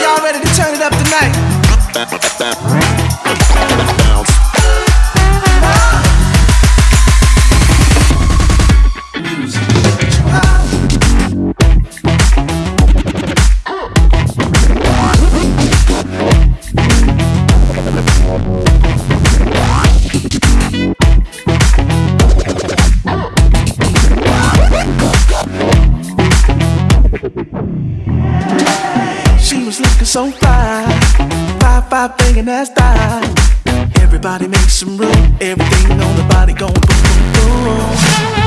Y'all ready to turn it up tonight? so fly, fly, fly, banging that style. Everybody make some room, everything on the body going boom, boom, boom.